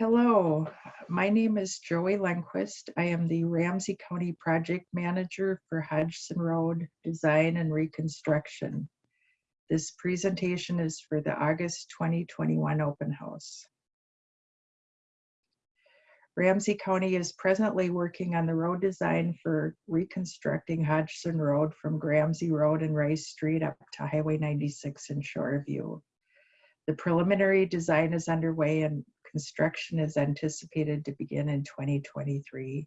Hello, my name is Joey Lenquist. I am the Ramsey County Project Manager for Hodgson Road Design and Reconstruction. This presentation is for the August 2021 open house. Ramsey County is presently working on the road design for reconstructing Hodgson Road from Gramsie Road and Rice Street up to Highway 96 in Shoreview. The preliminary design is underway and construction is anticipated to begin in 2023.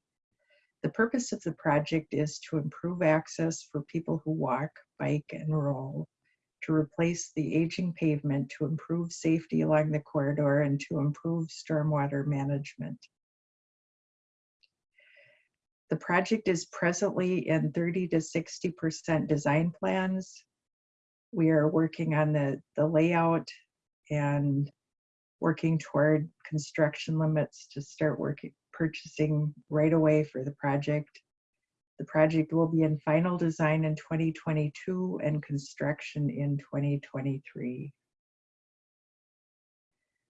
The purpose of the project is to improve access for people who walk, bike, and roll, to replace the aging pavement, to improve safety along the corridor, and to improve stormwater management. The project is presently in 30 to 60% design plans. We are working on the, the layout and working toward construction limits to start working, purchasing right away for the project. The project will be in final design in 2022 and construction in 2023.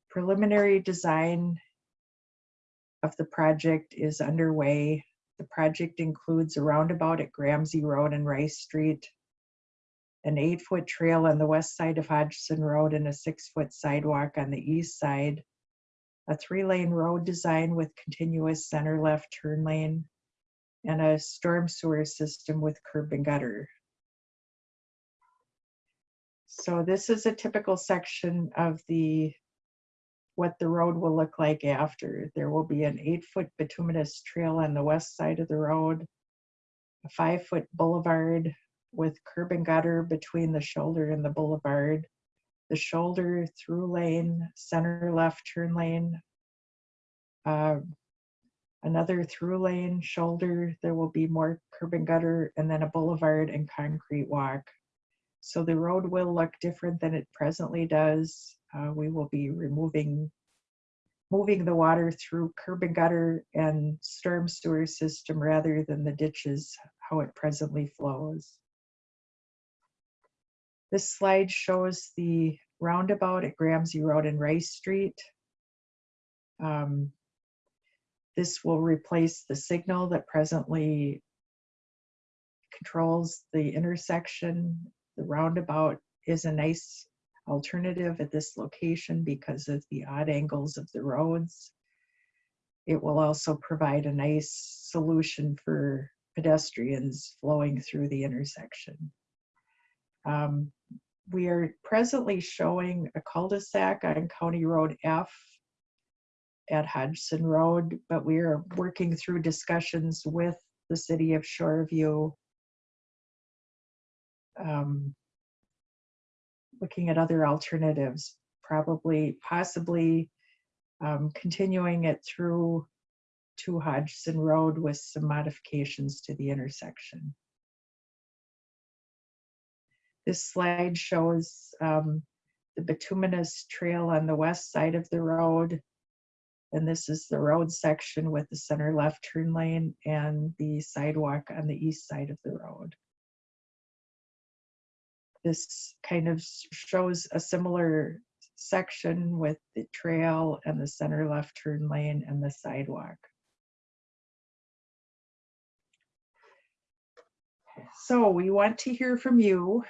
Preliminary design of the project is underway. The project includes a roundabout at Gramsie Road and Rice Street, an eight foot trail on the west side of Hodgson Road and a six foot sidewalk on the east side, a three lane road design with continuous center left turn lane, and a storm sewer system with curb and gutter. So this is a typical section of the what the road will look like after. There will be an eight foot bituminous trail on the west side of the road, a five foot boulevard with curb and gutter between the shoulder and the boulevard, the shoulder through lane, center left turn lane, uh, another through lane, shoulder, there will be more curb and gutter, and then a boulevard and concrete walk. So the road will look different than it presently does. Uh, we will be removing, moving the water through curb and gutter and storm sewer system rather than the ditches, how it presently flows. This slide shows the roundabout at Gramsie Road and Rice Street. Um, this will replace the signal that presently controls the intersection. The roundabout is a nice alternative at this location because of the odd angles of the roads. It will also provide a nice solution for pedestrians flowing through the intersection. Um, we are presently showing a cul-de-sac on County Road F at Hodgson Road, but we are working through discussions with the city of Shoreview, um, looking at other alternatives, probably, possibly um, continuing it through to Hodgson Road with some modifications to the intersection. This slide shows um, the bituminous trail on the west side of the road. And this is the road section with the center left turn lane and the sidewalk on the east side of the road. This kind of shows a similar section with the trail and the center left turn lane and the sidewalk. So we want to hear from you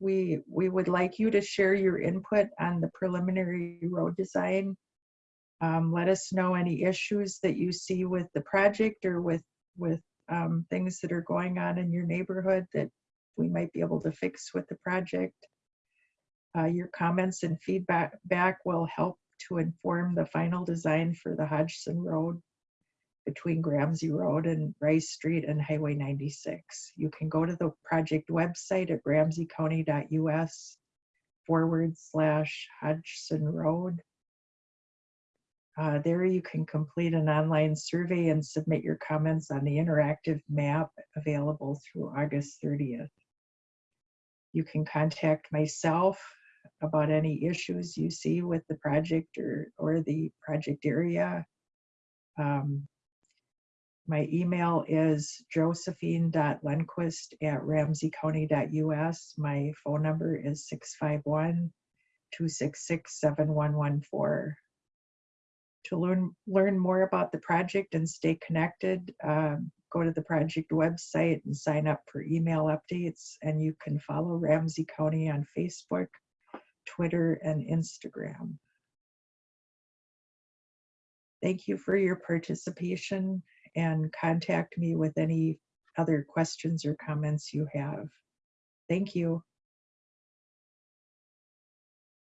we we would like you to share your input on the preliminary road design. Um, let us know any issues that you see with the project or with with um, things that are going on in your neighborhood that we might be able to fix with the project. Uh, your comments and feedback back will help to inform the final design for the Hodgson Road between Gramsie Road and Rice Street and Highway 96. You can go to the project website at ramseycounty.us forward slash Hodgson Road. Uh, there you can complete an online survey and submit your comments on the interactive map available through August 30th. You can contact myself about any issues you see with the project or, or the project area. Um, my email is josephine.lenquist at ramseycounty.us. My phone number is 651 266 7114. To learn, learn more about the project and stay connected, um, go to the project website and sign up for email updates. And you can follow Ramsey County on Facebook, Twitter, and Instagram. Thank you for your participation and contact me with any other questions or comments you have. Thank you.